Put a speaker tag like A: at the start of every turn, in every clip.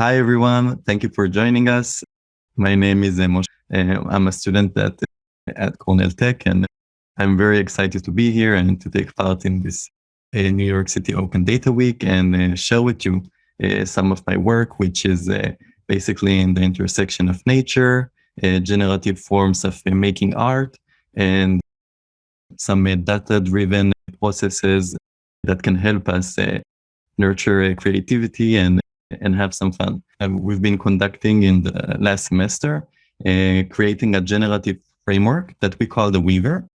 A: Hi, everyone. Thank you for joining us. My name is uh. Uh, I'm a student at, at Cornell Tech, and I'm very excited to be here and to take part in this uh, New York City Open Data Week and uh, share with you uh, some of my work, which is uh, basically in the intersection of nature, generative forms of making art, and some data-driven processes that can help us nurture creativity and and have some fun. And we've been conducting in the last semester, uh, creating a generative framework that we call the Weaver.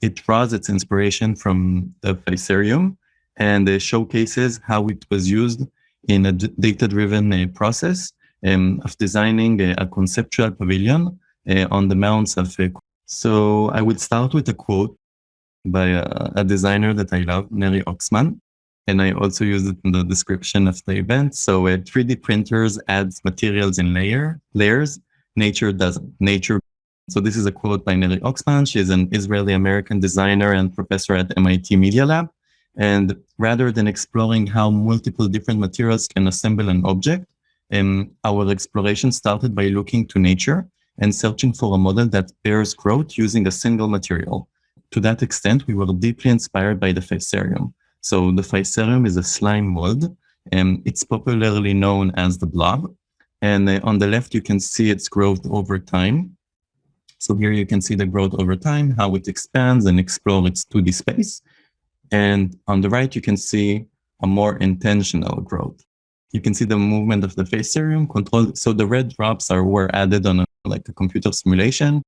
A: It draws its inspiration from the Physarum and uh, showcases how it was used in a data-driven uh, process um, of designing a, a conceptual pavilion uh, on the mounts of. Uh, so I would start with a quote by a, a designer that I love, Neri Oxman. And I also use it in the description of the event. So uh, 3D printers adds materials in layer layers. Nature doesn't. Nature. So this is a quote by Neri Oxman. She is an Israeli-American designer and professor at MIT Media Lab. And rather than exploring how multiple different materials can assemble an object, um, our exploration started by looking to nature and searching for a model that bears growth using a single material. To that extent, we were deeply inspired by the Physarum. So the Physarum is a slime mold, and it's popularly known as the blob. And uh, on the left, you can see its growth over time. So here you can see the growth over time, how it expands and explores its 2D space. And on the right, you can see a more intentional growth. You can see the movement of the Physarum control. So the red drops are were added on a, like a computer simulation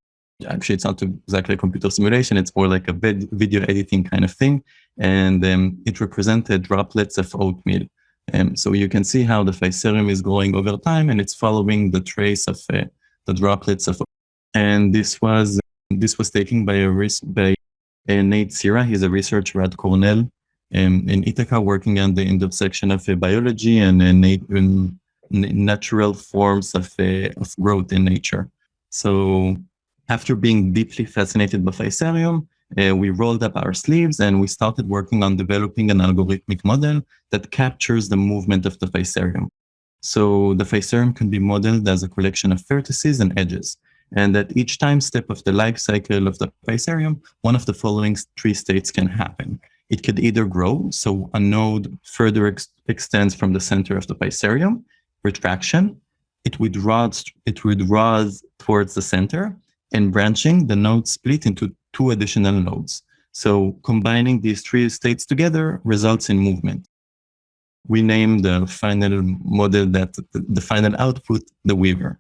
A: actually it's not exactly a computer simulation. It's more like a video editing kind of thing. And um, it represented droplets of oatmeal. Um, so you can see how the Physarum is growing over time and it's following the trace of uh, the droplets of and this was this was taken by a by uh, Nate Sira he's a researcher at Cornell um, in Ithaca working on the intersection of uh, biology and uh, nat natural forms of, uh, of growth in nature. So after being deeply fascinated by Physarum, uh, we rolled up our sleeves and we started working on developing an algorithmic model that captures the movement of the Physarum. So the Physarum can be modeled as a collection of vertices and edges. And at each time step of the life cycle of the Physarum, one of the following three states can happen. It could either grow, so a node further ex extends from the center of the Physarum, retraction, it withdraws, it withdraws towards the center, and branching, the nodes split into two additional nodes. So combining these three states together results in movement. We name the final model that the final output, the Weaver.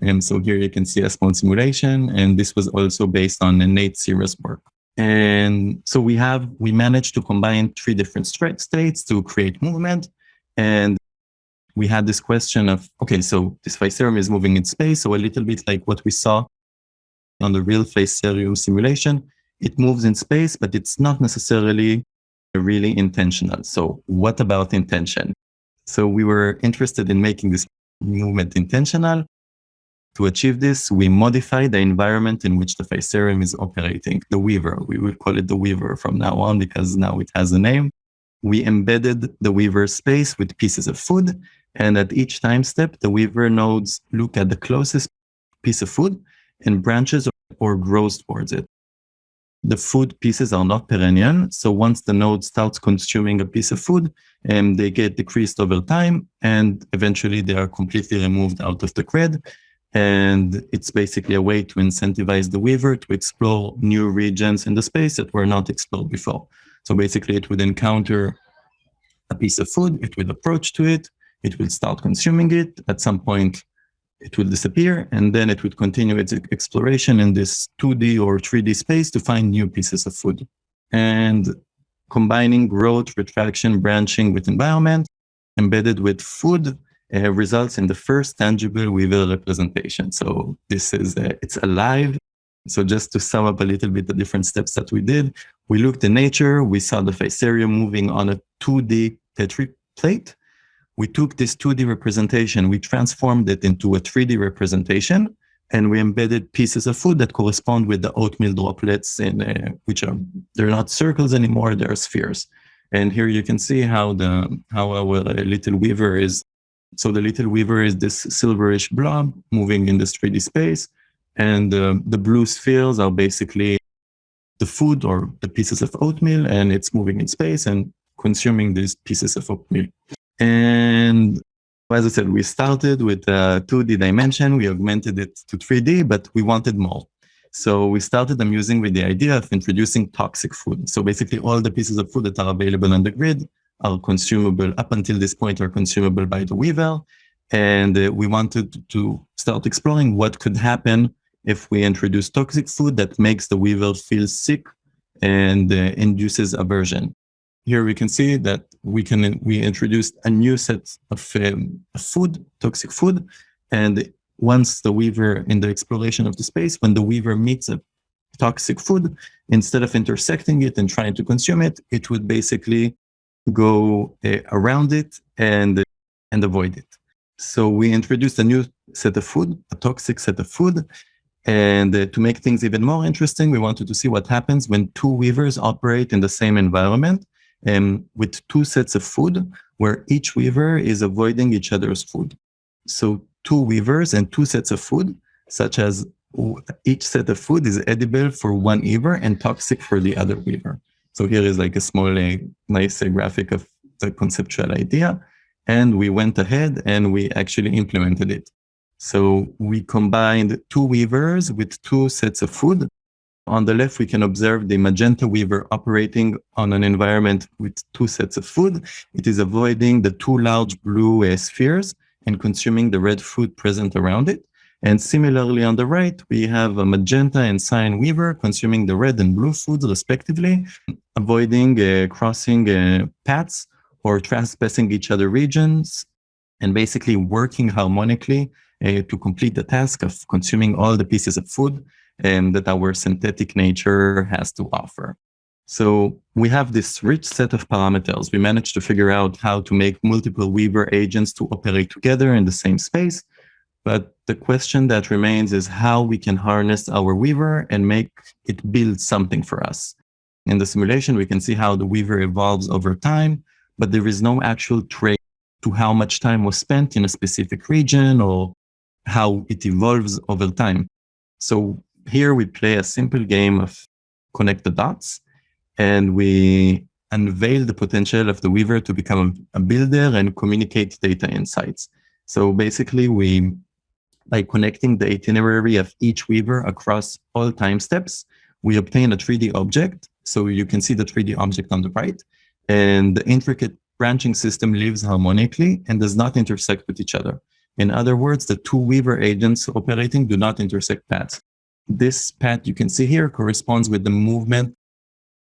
A: And so here you can see a small simulation, and this was also based on a Nate Sira's work. And so we have, we managed to combine three different states to create movement. And we had this question of, okay, so this Physarum is moving in space. So a little bit like what we saw on the real Physarum simulation, it moves in space, but it's not necessarily really intentional. So what about intention? So we were interested in making this movement intentional. To achieve this, we modify the environment in which the Physarum is operating, the Weaver. We will call it the Weaver from now on because now it has a name. We embedded the Weaver space with pieces of food. And at each time step, the Weaver nodes look at the closest piece of food and branches or grows towards it. The food pieces are not perennial, so once the node starts consuming a piece of food, um, they get decreased over time, and eventually they are completely removed out of the grid. And it's basically a way to incentivize the weaver to explore new regions in the space that were not explored before. So basically it would encounter a piece of food, it would approach to it, it will start consuming it. At some point, it will disappear and then it would continue its exploration in this 2D or 3D space to find new pieces of food. And combining growth, retraction, branching with environment embedded with food uh, results in the first tangible Weaver representation. So this is, uh, it's alive. So just to sum up a little bit the different steps that we did, we looked in nature, we saw the Physarum moving on a 2D Petri plate we took this 2D representation, we transformed it into a 3D representation, and we embedded pieces of food that correspond with the oatmeal droplets, in, uh, which are they're not circles anymore; they're spheres. And here you can see how the how our little weaver is So the little weaver is this silverish blob moving in this 3D space. And uh, the blue spheres are basically the food or the pieces of oatmeal, and it's moving in space and consuming these pieces of oatmeal. And as I said, we started with a 2D dimension, we augmented it to 3D, but we wanted more. So we started amusing with the idea of introducing toxic food. So basically all the pieces of food that are available on the grid are consumable up until this point are consumable by the weaver. And uh, we wanted to start exploring what could happen if we introduce toxic food that makes the weaver feel sick and uh, induces aversion. Here we can see that we can we introduced a new set of um, food, toxic food, and once the weaver in the exploration of the space, when the weaver meets a toxic food, instead of intersecting it and trying to consume it, it would basically go uh, around it and and avoid it. So we introduced a new set of food, a toxic set of food, and uh, to make things even more interesting, we wanted to see what happens when two weavers operate in the same environment um, with two sets of food where each weaver is avoiding each other's food. So two weavers and two sets of food, such as each set of food is edible for one weaver and toxic for the other weaver. So here is like a small, uh, nice uh, graphic of the conceptual idea. And we went ahead and we actually implemented it. So we combined two weavers with two sets of food. On the left, we can observe the magenta weaver operating on an environment with two sets of food. It is avoiding the two large blue uh, spheres and consuming the red food present around it. And similarly on the right, we have a magenta and cyan weaver consuming the red and blue foods respectively, avoiding uh, crossing uh, paths or trespassing each other regions, and basically working harmonically uh, to complete the task of consuming all the pieces of food um, that our synthetic nature has to offer. So we have this rich set of parameters. We managed to figure out how to make multiple Weaver agents to operate together in the same space. But the question that remains is how we can harness our Weaver and make it build something for us. In the simulation, we can see how the Weaver evolves over time, but there is no actual trace to how much time was spent in a specific region or how it evolves over time. So here we play a simple game of connect the dots and we unveil the potential of the Weaver to become a builder and communicate data insights. So basically we, by connecting the itinerary of each Weaver across all time steps, we obtain a 3D object. So you can see the 3D object on the right and the intricate branching system lives harmonically and does not intersect with each other. In other words, the two Weaver agents operating do not intersect paths. This path you can see here corresponds with the movement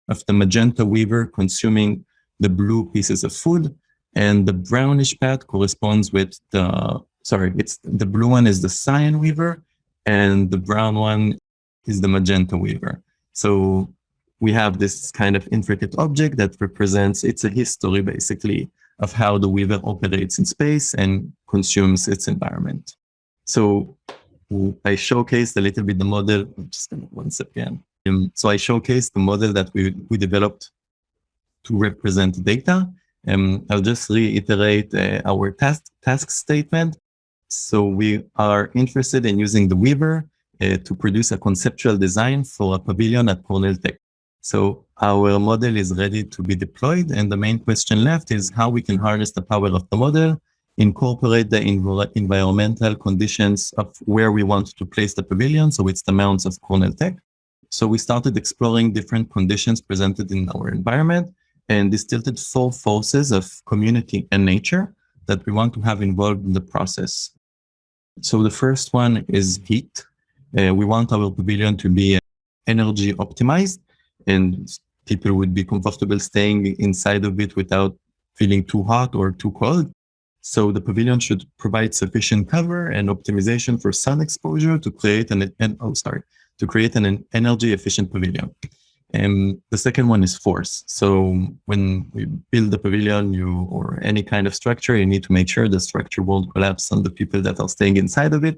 A: of the magenta Weaver consuming the blue pieces of food, and the brownish path corresponds with the, sorry, it's the blue one is the cyan Weaver, and the brown one is the magenta Weaver. So we have this kind of intricate object that represents, it's a history basically of how the weaver operates in space and consumes its environment. So I showcased a little bit the model, just one second. Um, so I showcased the model that we, we developed to represent data. Um, I'll just reiterate uh, our task, task statement. So we are interested in using the Weaver uh, to produce a conceptual design for a pavilion at Cornell Tech. So our model is ready to be deployed. And the main question left is how we can harness the power of the model, incorporate the env environmental conditions of where we want to place the pavilion. So it's the mounts of Cornell Tech. So we started exploring different conditions presented in our environment and distilled four forces of community and nature that we want to have involved in the process. So the first one is heat. Uh, we want our pavilion to be energy optimized and people would be comfortable staying inside of it without feeling too hot or too cold. So the pavilion should provide sufficient cover and optimization for sun exposure to create an, an oh, sorry, to create an energy efficient pavilion. And the second one is force. So when we build a pavilion, you or any kind of structure, you need to make sure the structure won't collapse on the people that are staying inside of it.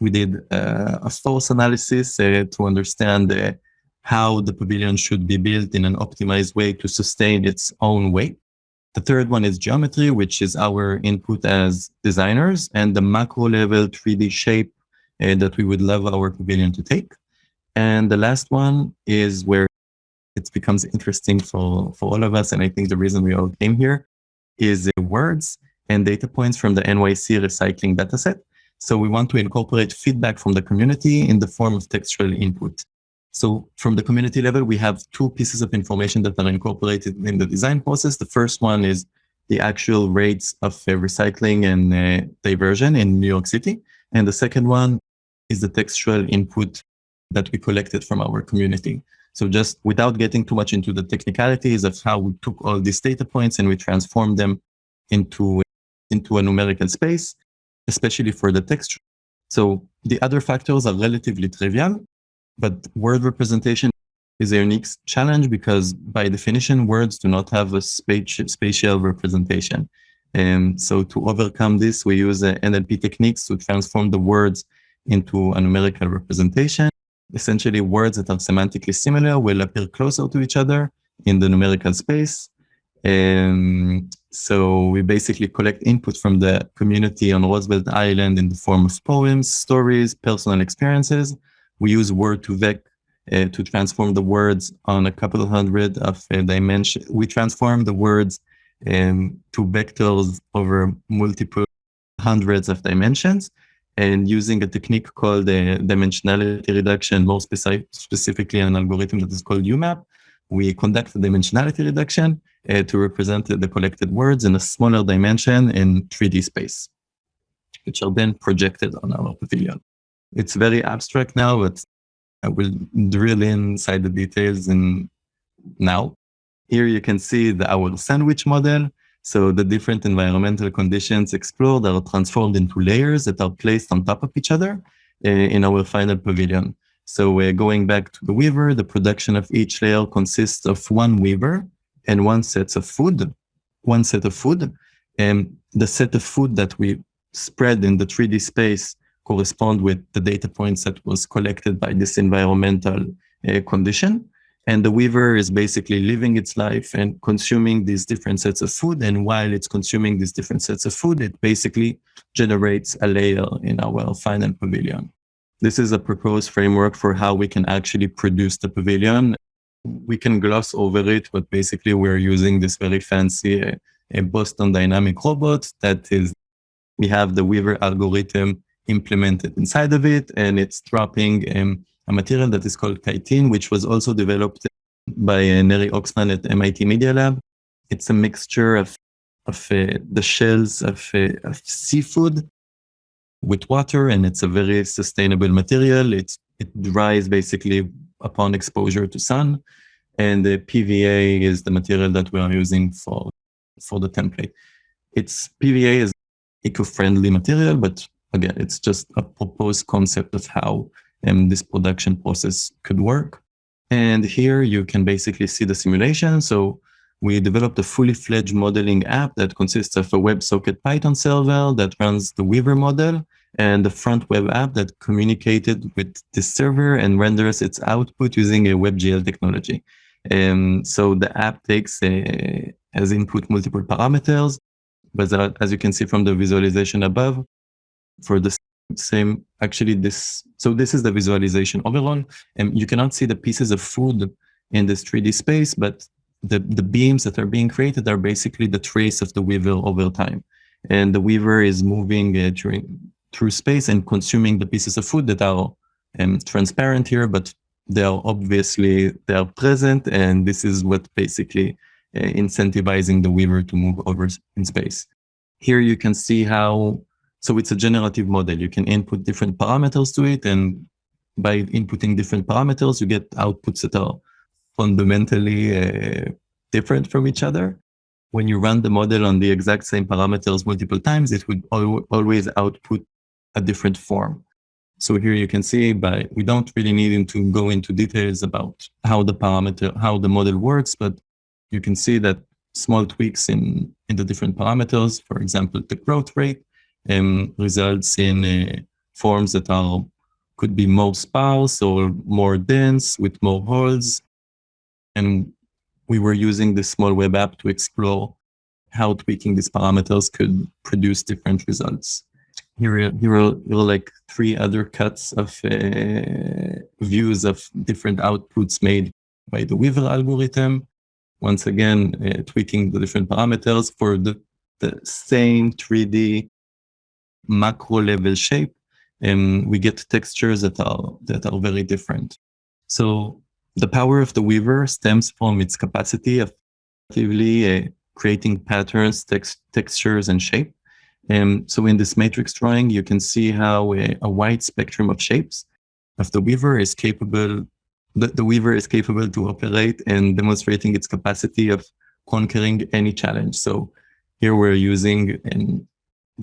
A: We did uh, a force analysis uh, to understand the how the pavilion should be built in an optimized way to sustain its own weight. The third one is geometry, which is our input as designers and the macro level 3D shape uh, that we would love our pavilion to take. And the last one is where it becomes interesting for, for all of us. And I think the reason we all came here is uh, words and data points from the NYC recycling dataset. So we want to incorporate feedback from the community in the form of textual input. So from the community level, we have two pieces of information that are incorporated in the design process. The first one is the actual rates of uh, recycling and uh, diversion in New York City. And the second one is the textual input that we collected from our community. So just without getting too much into the technicalities of how we took all these data points and we transformed them into, into a numerical space, especially for the text. So the other factors are relatively trivial, but word representation is a unique challenge because by definition, words do not have a spatial representation. And so to overcome this, we use NLP techniques to transform the words into a numerical representation. Essentially, words that are semantically similar will appear closer to each other in the numerical space. And so we basically collect input from the community on Roosevelt Island in the form of poems, stories, personal experiences. We use word2vec uh, to transform the words on a couple of hundred of uh, dimensions. We transform the words um, to vectors over multiple hundreds of dimensions and using a technique called uh, dimensionality reduction, more specific, specifically an algorithm that is called UMAP, we conduct a dimensionality reduction uh, to represent the collected words in a smaller dimension in 3D space, which are then projected on our pavilion. It's very abstract now, but I will drill inside the details in now. Here you can see the our sandwich model. So the different environmental conditions explored are transformed into layers that are placed on top of each other uh, in our final pavilion. So uh, going back to the weaver, the production of each layer consists of one weaver and one set of food, one set of food. And the set of food that we spread in the 3D space correspond with the data points that was collected by this environmental uh, condition. And the weaver is basically living its life and consuming these different sets of food. And while it's consuming these different sets of food, it basically generates a layer in our final pavilion. This is a proposed framework for how we can actually produce the pavilion. We can gloss over it, but basically we're using this very fancy uh, Boston Dynamic robot that is, we have the Weaver algorithm implemented inside of it, and it's dropping um, a material that is called chitin, which was also developed by uh, Neri Oxman at MIT Media Lab. It's a mixture of, of uh, the shells of, uh, of, seafood with water, and it's a very sustainable material. It's, it dries basically upon exposure to sun, and the PVA is the material that we are using for, for the template. It's PVA is eco-friendly material, but again, it's just a proposed concept of how um, this production process could work. And here you can basically see the simulation. So we developed a fully fledged modeling app that consists of a WebSocket Python server that runs the Weaver model and the front web app that communicated with the server and renders its output using a WebGL technology. And so the app takes a, as input multiple parameters, but as you can see from the visualization above, for the same, actually this, so this is the visualization overall, and you cannot see the pieces of food in this 3D space, but the, the beams that are being created are basically the trace of the weaver over time. And the weaver is moving uh, during, through space and consuming the pieces of food that are um, transparent here, but they are obviously, they are present. And this is what basically uh, incentivizing the weaver to move over in space. Here you can see how so it's a generative model. You can input different parameters to it. And by inputting different parameters, you get outputs that are fundamentally uh, different from each other. When you run the model on the exact same parameters multiple times, it would al always output a different form. So here you can see, by we don't really need to go into details about how the parameter, how the model works, but you can see that small tweaks in, in the different parameters, for example, the growth rate, um, results in uh, forms that are could be more sparse or more dense with more holes. And we were using the small web app to explore how tweaking these parameters could produce different results. Here, here are, here are like three other cuts of uh, views of different outputs made by the Weaver algorithm. Once again, uh, tweaking the different parameters for the, the same 3D macro level shape, and we get textures that are that are very different. So the power of the Weaver stems from its capacity of actively uh, creating patterns, text, textures, and shape. And so in this matrix drawing, you can see how a, a wide spectrum of shapes of the Weaver is capable, the, the Weaver is capable to operate and demonstrating its capacity of conquering any challenge. So here we're using an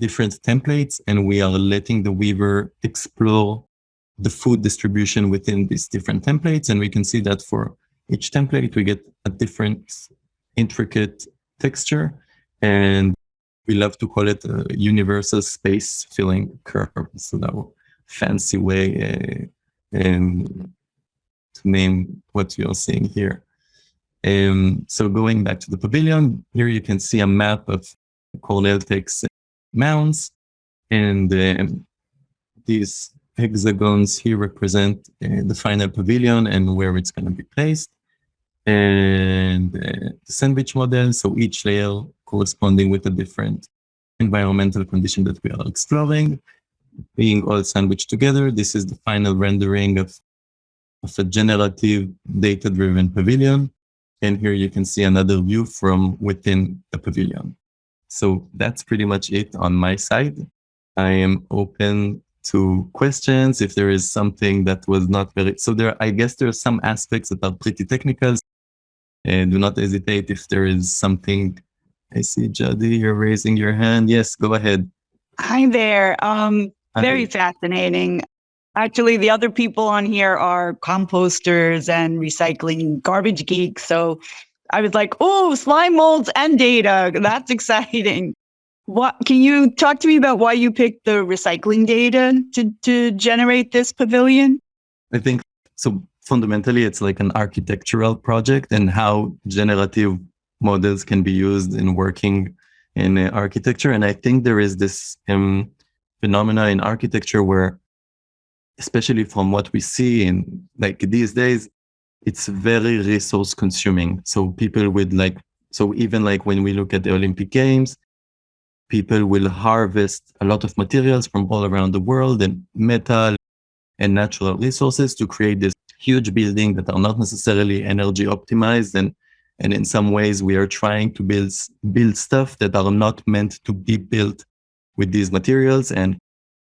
A: different templates and we are letting the Weaver explore the food distribution within these different templates. And we can see that for each template, we get a different intricate texture. And we love to call it a universal space filling curve. So that fancy way uh, um, to name what you're seeing here. Um, so going back to the pavilion, here you can see a map of Cornell Tech's mounds. And um, these hexagons here represent uh, the final pavilion and where it's going to be placed. And uh, the sandwich model, so each layer corresponding with a different environmental condition that we are exploring, being all sandwiched together. This is the final rendering of, of a generative data-driven pavilion. And here you can see another view from within the pavilion. So that's pretty much it on my side. I am open to questions if there is something that was not very so there i guess there are some aspects that are pretty technical and do not hesitate if there is something. I see jadi you're raising your hand. Yes go ahead.
B: Hi there. Um Hi. very fascinating. Actually the other people on here are composters and recycling garbage geeks. So I was like, oh, slime molds and data. That's exciting. What can you talk to me about why you picked the recycling data to, to generate this pavilion?
A: I think so fundamentally it's like an architectural project and how generative models can be used in working in uh, architecture. And I think there is this um, phenomena in architecture where, especially from what we see in like these days, it's very resource consuming. So people with like, so even like when we look at the Olympic Games, people will harvest a lot of materials from all around the world and metal and natural resources to create this huge building that are not necessarily energy optimized. And and in some ways we are trying to build build stuff that are not meant to be built with these materials. And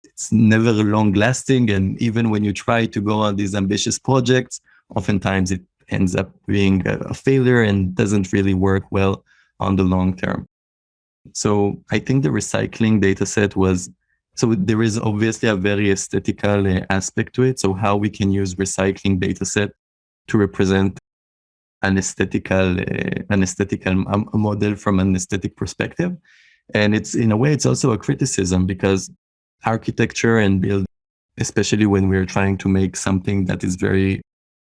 A: it's never long lasting. And even when you try to go on these ambitious projects oftentimes it ends up being a, failure and doesn't really work well on the long term. So I think the recycling data set was, so there is obviously a very aesthetical uh, aspect to it. So how we can use recycling data set to represent an aesthetical, uh, an aesthetical a model from an aesthetic perspective. And it's in a way, it's also a criticism because architecture and build, especially when we're trying to make something that is very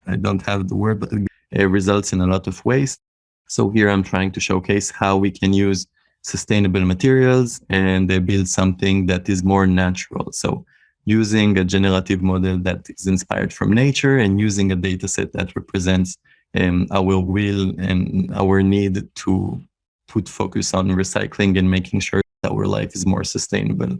A: I don't have the word, but it results in a lot of waste. So here I'm trying to showcase how we can use sustainable materials and they build something that is more natural. So using a generative model that is inspired from nature and using a data set that represents um, our will and our need to put focus on recycling and making sure that our life is more sustainable.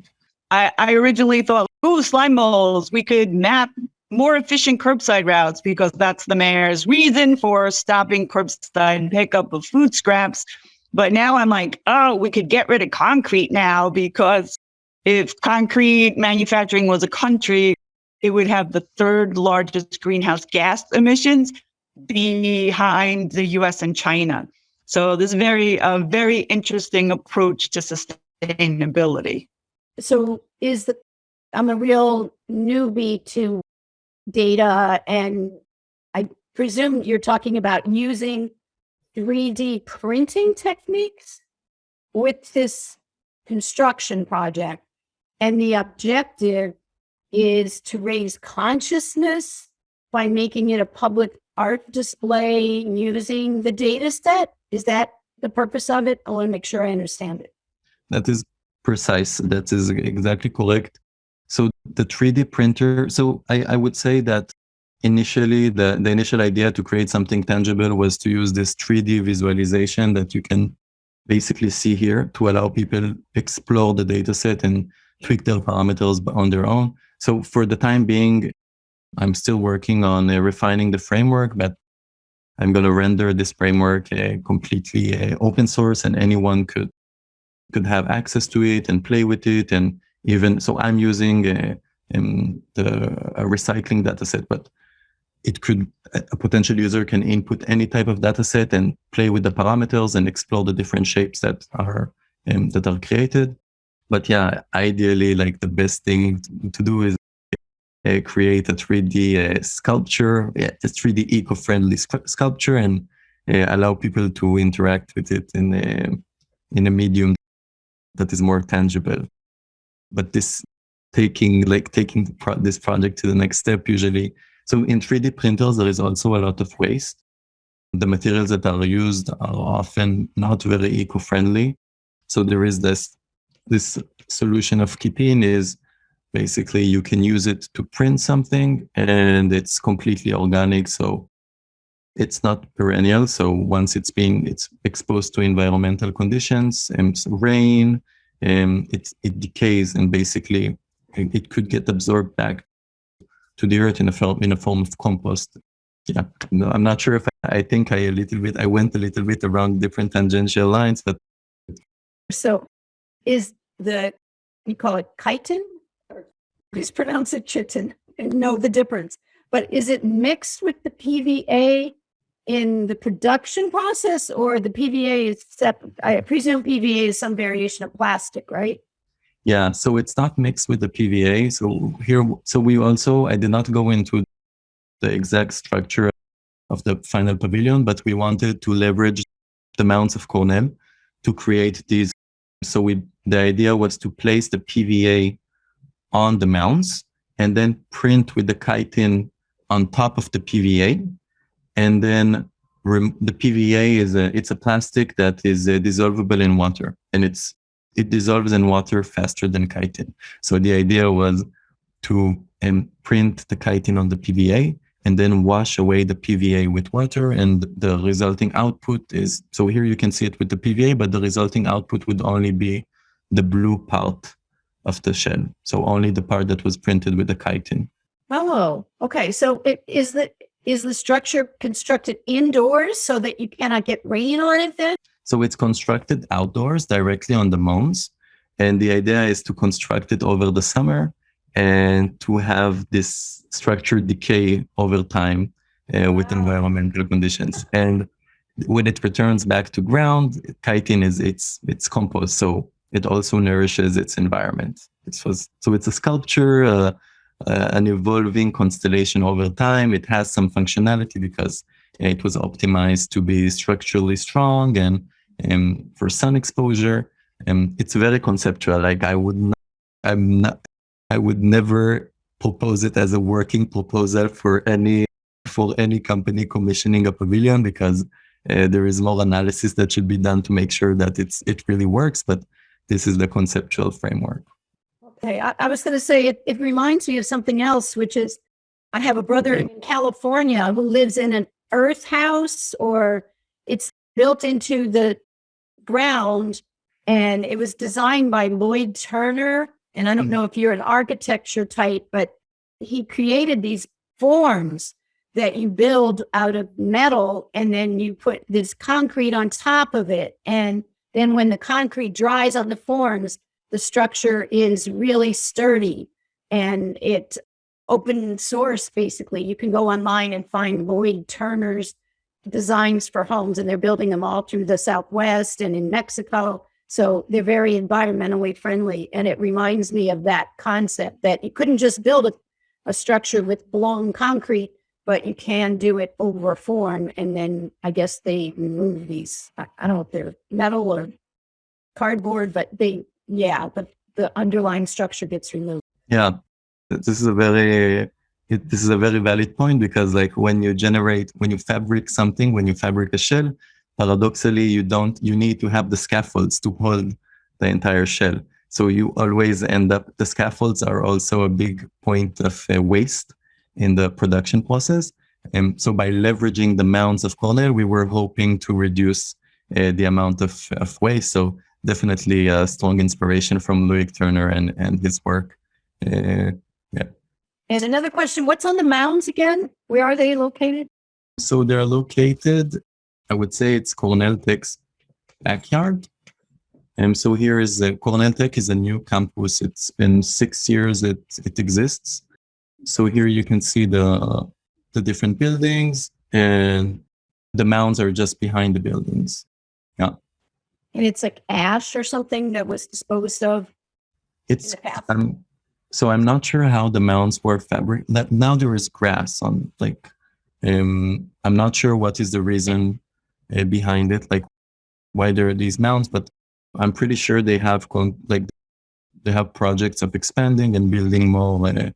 B: I, I originally thought, oh, slime molds, we could map more efficient curbside routes because that's the mayor's reason for stopping curbside pickup of food scraps. But now I'm like, oh, we could get rid of concrete now because if concrete manufacturing was a country, it would have the third largest greenhouse gas emissions behind the US and China. So this is very a very interesting approach to sustainability.
C: So is the I'm a real newbie to data. And I presume you're talking about using 3D printing techniques with this construction project. And the objective is to raise consciousness by making it a public art display using the data set. Is that the purpose of it? I want to make sure I understand it.
A: That is precise. That is exactly correct. So the 3D printer, so I, I would say that initially the, the initial idea to create something tangible was to use this 3D visualization that you can basically see here to allow people explore the data set and tweak their parameters on their own. So for the time being, I'm still working on uh, refining the framework, but I'm going to render this framework uh, completely uh, open source and anyone could could have access to it and play with it. And even so, I'm using uh, um, the a recycling dataset, but it could a potential user can input any type of data set and play with the parameters and explore the different shapes that are um, that are created. But yeah, ideally, like the best thing to do is uh, create a 3D uh, sculpture, yeah, a 3D eco-friendly sculpture, and uh, allow people to interact with it in a in a medium that is more tangible. But this taking like taking pro this project to the next step usually so in 3D printers, there is also a lot of waste. The materials that are used are often not very eco-friendly. So there is this, this solution of chitin is basically you can use it to print something and it's completely organic. So it's not perennial. So once it's being it's exposed to environmental conditions and rain, um, it, it decays and basically it could get absorbed back to the earth in a form in a form of compost. Yeah, no, I'm not sure if I, I think I a little bit I went a little bit around different tangential lines, but
C: so is the you call it chitin or please pronounce it chitin and know the difference. But is it mixed with the PVA in the production process or the PVA is separate? I presume PVA is some variation of plastic, right?
A: Yeah, so it's not mixed with the PVA. So here, so we also, I did not go into the exact structure of the final pavilion, but we wanted to leverage the mounts of Cornell to create these. So we, the idea was to place the PVA on the mounts and then print with the chitin on top of the PVA. And then the PVA is a, it's a plastic that is uh, dissolvable in water and it's it dissolves in water faster than chitin. So the idea was to um, print the chitin on the PVA and then wash away the PVA with water and the resulting output is, so here you can see it with the PVA, but the resulting output would only be the blue part of the shell. So only the part that was printed with the chitin.
C: Oh, okay. So it is the is the structure constructed indoors so that you cannot get rain on it then?
A: So it's constructed outdoors directly on the mounds. And the idea is to construct it over the summer and to have this structure decay over time uh, with environmental conditions. And when it returns back to ground, chitin is its its compost, so it also nourishes its environment. It was so it's a sculpture, uh, uh, an evolving constellation over time. It has some functionality because it was optimized to be structurally strong and um, for sun exposure. Um, it's very conceptual. Like I would not, I'm not, I would never propose it as a working proposal for any for any company commissioning a pavilion because uh, there is more analysis that should be done to make sure that it's it really works. But this is the conceptual framework.
C: Okay, I, I was going to say it, it reminds me of something else, which is I have a brother in California who lives in an earth house or it's built into the ground and it was designed by Lloyd Turner. And I don't mm. know if you're an architecture type, but he created these forms that you build out of metal and then you put this concrete on top of it. And then when the concrete dries on the forms, the structure is really sturdy and it open source basically. You can go online and find Lloyd Turner's designs for homes and they're building them all through the Southwest and in Mexico. So they're very environmentally friendly. And it reminds me of that concept that you couldn't just build a, a structure with blown concrete, but you can do it over form. And then I guess they remove these, I, I don't know if they're metal or cardboard, but they, yeah, but the underlying structure gets removed.
A: Yeah, this is a very this is a very valid point because like when you generate, when you fabric something, when you fabric a shell, paradoxically, you don't, you need to have the scaffolds to hold the entire shell. So you always end up, the scaffolds are also a big point of uh, waste in the production process. And so by leveraging the mounds of Cornell, we were hoping to reduce uh, the amount of, of waste. So definitely a strong inspiration from Loic Turner and, and his work. Uh,
C: And another question, what's on the mounds again? Where are they located?
A: so they're located, I would say it's Cornell Tech's backyard. And so here is uh, Cornell Tech is a new campus. It's been six years it, it exists. So here you can see the, the different buildings and the mounds are just behind the buildings.
C: And it's like ash or something that was disposed of
A: It's um, so I'm not sure how the mounds were fabric. That now there is grass on like. Um, I'm not sure what is the reason uh, behind it, like why there are these mounds, but I'm pretty sure they have like they have projects of expanding and building more, uh,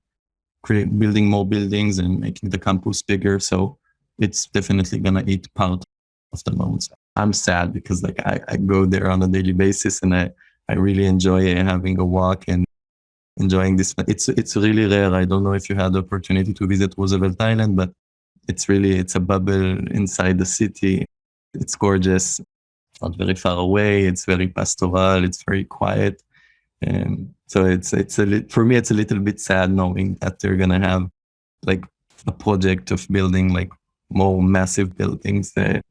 A: create building more buildings and making the campus bigger. So it's definitely gonna eat part of the mounds. I'm sad because like I, I go there on a daily basis and I I really enjoy having a walk and enjoying this. It's it's really rare. I don't know if you had the opportunity to visit Roosevelt Island, but it's really it's a bubble inside the city. It's gorgeous. Not very far away. It's very pastoral. It's very quiet. And so it's it's a for me it's a little bit sad knowing that they're gonna have like a project of building like more massive buildings. Uh,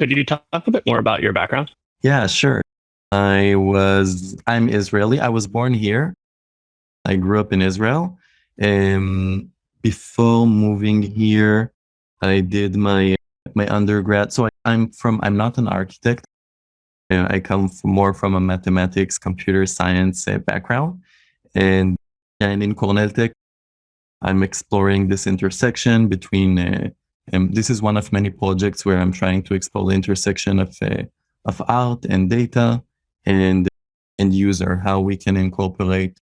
D: Could you talk a bit more about your background?
A: Yeah, sure. I was I'm Israeli. I was born here. I grew up in Israel. Um, before moving here, I did my my undergrad. So I, I'm from I'm not an architect. Uh, I come from, more from a mathematics, computer science uh, background, and and in Cornell Tech, I'm exploring this intersection between. Uh, and this is one of many projects where I'm trying to explore the intersection of uh, of art and data and and user, how we can incorporate,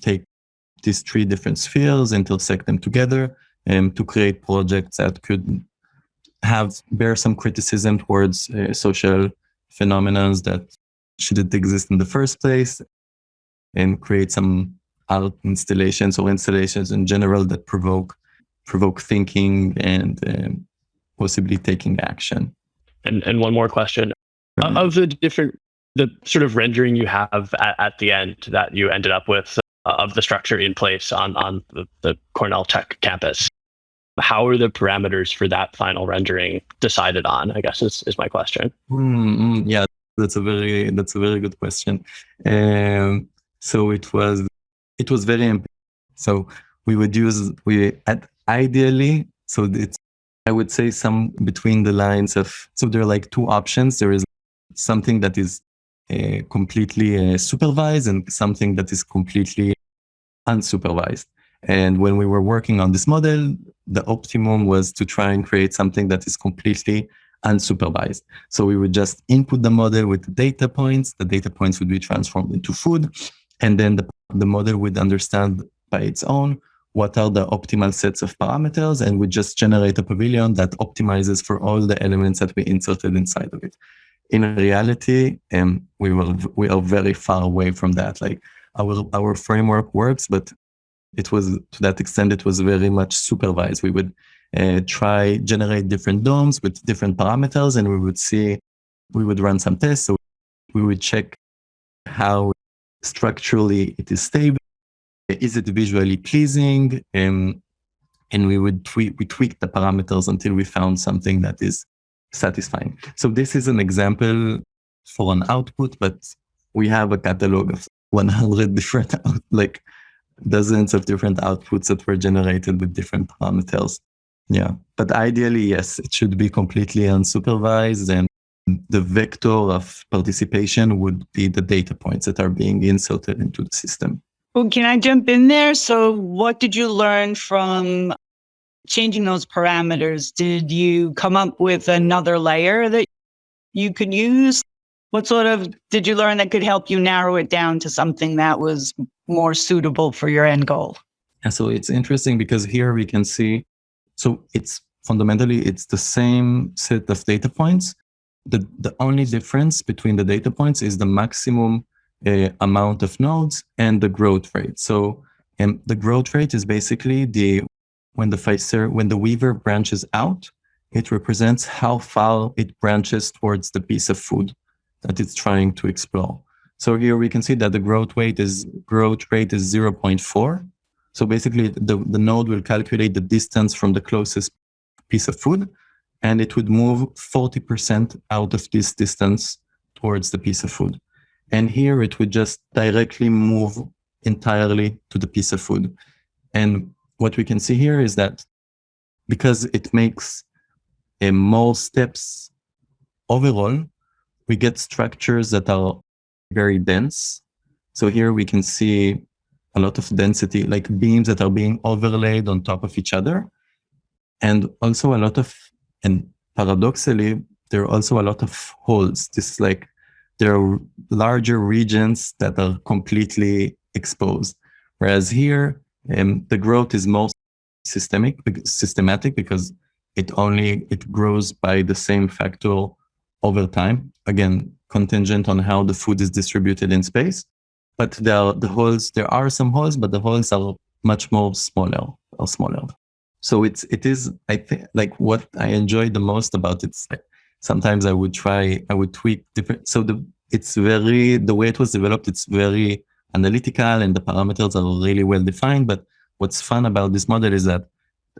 A: take these three different spheres, intersect them together, and to create projects that could have bear some criticism towards uh, social phenomena that shouldn't exist in the first place, and create some art installations or installations in general that provoke provoke thinking and um, possibly taking action.
D: And and one more question.
A: Right.
D: Of the different the sort of rendering you have at, at the end that you ended up with uh, of the structure in place on on the, the Cornell Tech campus. How are the parameters for that final rendering decided on? I guess is, is my question.
A: Mm, yeah, that's a very that's a very good question. Um, so it was it was very so we would use we at ideally so it's I would say some between the lines of so there are like two options. There is something that is uh, completely uh, supervised and something that is completely unsupervised. And when we were working on this model, the optimum was to try and create something that is completely unsupervised. So we would just input the model with the data points. The data points would be transformed into food. And then the, the model would understand by its own what are the optimal sets of parameters and we just generate a pavilion that optimizes for all the elements that we inserted inside of it. In reality, um, we were we are very far away from that. Like our our framework works, but it was to that extent it was very much supervised. We would uh, try generate different domes with different parameters, and we would see we would run some tests. So we would check how structurally it is stable. Is it visually pleasing? Um, and we would tweak we tweak the parameters until we found something that is satisfying. So this is an example for an output, but we have a catalog of 100 different out, like dozens of different outputs that were generated with different parameters. Yeah, but ideally, yes, it should be completely unsupervised and the vector of participation would be the data points that are being inserted into the system.
B: Well, can I jump in there? So, what did you learn from changing those parameters? Did you come up with another layer that you could use? What sort of did you learn that could help you narrow it down to something that was more suitable for your end goal?
A: And so it's interesting because here we can see, so it's fundamentally, it's the same set of data points, the, the only difference between the data points is the maximum uh, amount of nodes and the growth rate. So um, the growth rate is basically the when the when the weaver branches out, it represents how far it branches towards the piece of food that it's trying to explore. So here we can see that the growth rate is growth rate is 0.4. So basically the, the node will calculate the distance from the closest piece of food and it would move 40% out of this distance towards the piece of food. And here it would just directly move entirely to the piece of food. And what we can see here is that because it makes uh, more steps overall, we get structures that are very dense. So here we can see a lot of density, like beams that are being overlaid on top of each other. And also a lot of, and paradoxically, there are also a lot of holes. This is like, there are larger regions that are completely exposed. Whereas here, um, the growth is most systemic, systematic because it only, it grows by the same factor over time. Again, contingent on how the food is distributed in space. But there are the holes, there are some holes, but the holes are much more smaller or smaller. So it's, it is, I think, like what I enjoy the most about it. Like sometimes I would try, I would tweak different. So the, it's very, the way it was developed, it's very analytical and the parameters are really well defined. But what's fun about this model is that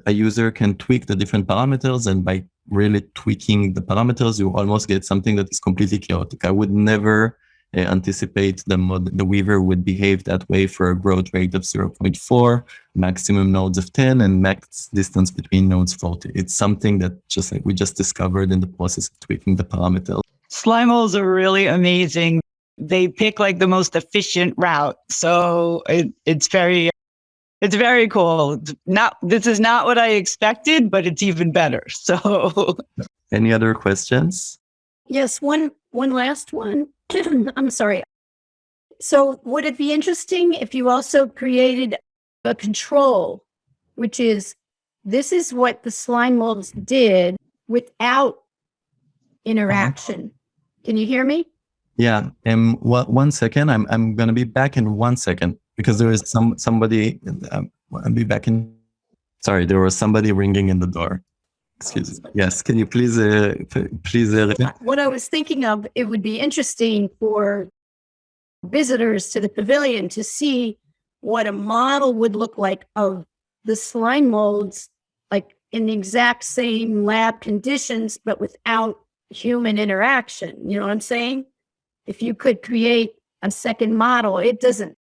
A: a user can tweak the different parameters and by really tweaking the parameters, you almost get something that is completely chaotic. I would never Uh, anticipate the mod the Weaver would behave that way for a growth rate of 0.4, maximum nodes of 10, and max distance between nodes 40. It's something that just like we just discovered in the process of tweaking the parameters.
B: Slime molds are really amazing. They pick like the most efficient route. So it, it's very it's very cool. Not this is not what I expected, but it's even better. So
A: any other questions?
C: Yes, one one last one. I'm sorry. So would it be interesting if you also created a control, which is this is what the slime molds did without interaction. Uh -huh. Can you hear me?
A: Yeah. Um, one second. I'm I'm gonna be back in one second because there is some somebody. Um, I'll be back in. Sorry, there was somebody ringing in the door. Excuse me. Yes, can you please uh, please? Uh,
C: what I was thinking of, it would be interesting for visitors to the pavilion to see what a model would look like of the slime molds, like in the exact same lab conditions, but without human interaction. You know what I'm saying? If you could create a second model, it doesn't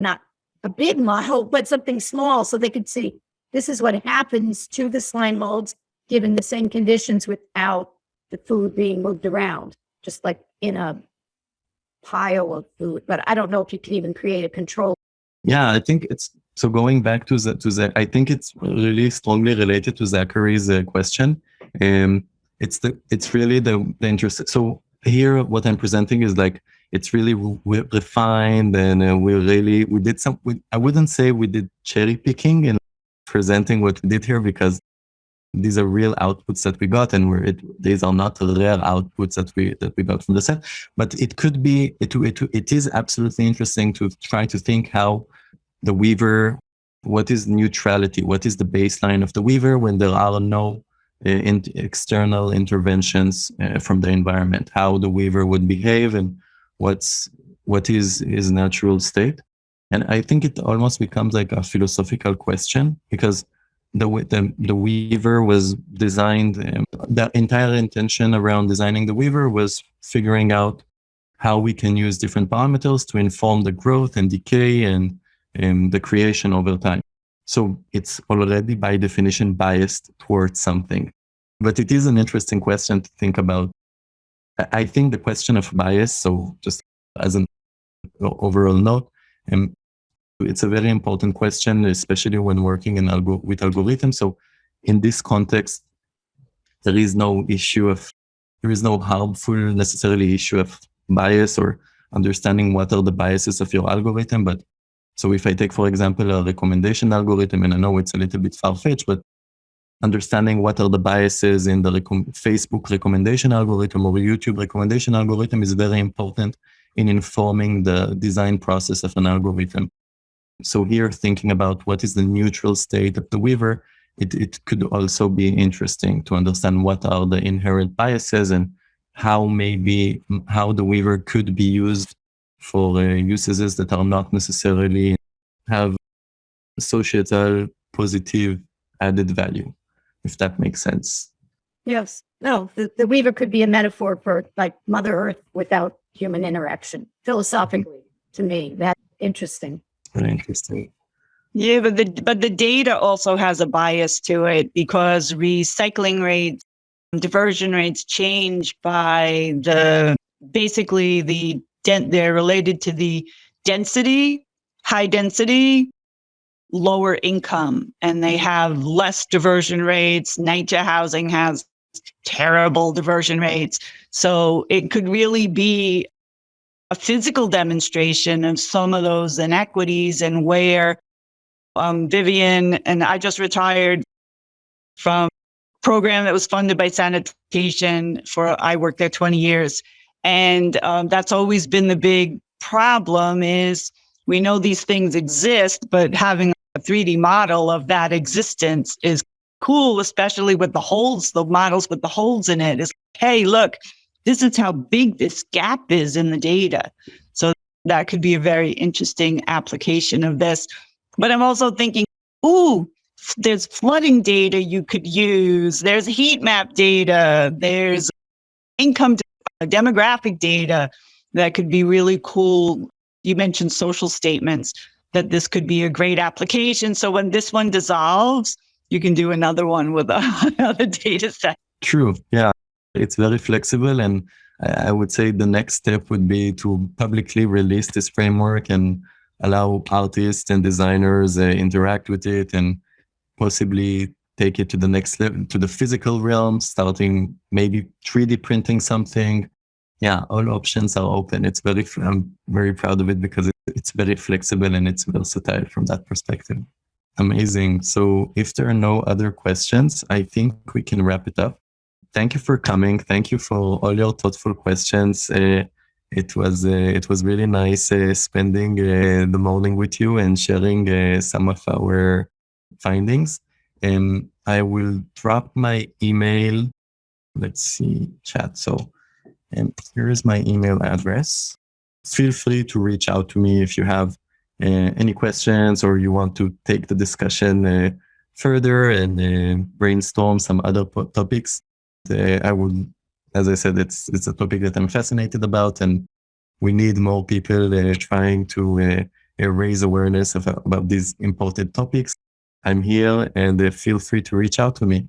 C: not a big model, but something small so they could see this is what happens to the slime molds given the same conditions without the food being moved around, just like in a pile of food. But I don't know if you can even create a control.
A: Yeah, I think it's so going back to the to the I think it's really strongly related to Zachary's uh, question. Um, it's the it's really the the interest. So here, what I'm presenting is like it's really re refined and uh, we really we did some we, i wouldn't say we did cherry picking and presenting what we did here because these are real outputs that we got and it, these are not rare outputs that we that we got from the set. But it could be it, it it is absolutely interesting to try to think how the weaver what is neutrality? What is the baseline of the weaver when there are no uh, in external interventions uh, from the environment? How the weaver would behave and what's what is his natural state? And i think it almost becomes like a philosophical question because the the, the weaver was designed um, the entire intention around designing the weaver was figuring out how we can use different parameters to inform the growth and decay and um, the creation over time. So it's already by definition biased towards something. But it is an interesting question to think about. I think the question of bias, so just as an overall note, um, it's a very important question, especially when working in algo with algorithms. So in this context, there is no issue of, there is no harmful necessarily issue of bias or understanding what are the biases of your algorithm. But so if I take, for example, a recommendation algorithm, and I know it's a little bit far-fetched, but understanding what are the biases in the Facebook recommendation algorithm or YouTube recommendation algorithm is very important in informing the design process of an algorithm. So here, thinking about what is the neutral state of the weaver, it, it could also be interesting to understand what are the inherent biases and how maybe how the weaver could be used for uh, uses that are not necessarily have societal positive added value, if that makes sense.
C: Yes. No, the, the weaver could be a metaphor for like Mother Earth without human interaction. Philosophically, to me, that's interesting.
A: Very interesting.
B: Yeah, but the but the data also has a bias to it because recycling rates, diversion rates change by the basically the dent they're related to the density, high density, lower income, and they have less diversion rates. NYCHA housing has terrible diversion rates. So it could really be a physical demonstration of some of those inequities and where um, Vivian and I just retired from a program that was funded by sanitation for I worked there 20 years. And um, that's always been the big problem is we know these things exist, but having a 3D model of that existence is cool, especially with the holes, the models with the holes in it is, hey, look, this is how big this gap is in the data. So that could be a very interesting application of this. But I'm also thinking, ooh, there's flooding data you could use. There's heat map data. There's income demographic data that could be really cool. You mentioned social statements that this could be a great application. So when this one dissolves, you can do another one with another data set.
A: True. Yeah. It's very flexible. And I would say the next step would be to publicly release this framework and allow artists and designers uh, interact with it and possibly take it to the next level, to the physical realm, starting maybe 3D printing something. Yeah, all options are open. It's very, I'm very proud of it because it's very flexible and it's versatile from that perspective. Amazing. So if there are no other questions, I think we can wrap it up. Thank you for coming. Thank you for all your thoughtful questions. Uh, it was uh, it was really nice uh, spending uh, the morning with you and sharing uh, some of our findings. And I will drop my email. Let's see, chat. So, and here is my email address. Feel free to reach out to me if you have uh, any questions or you want to take the discussion further and brainstorm some other topics. I would as I said, it's it's a topic that I'm fascinated about, and we need more people uh, trying to uh, uh, raise awareness of, about these important topics. I'm here, and feel free to reach out to me.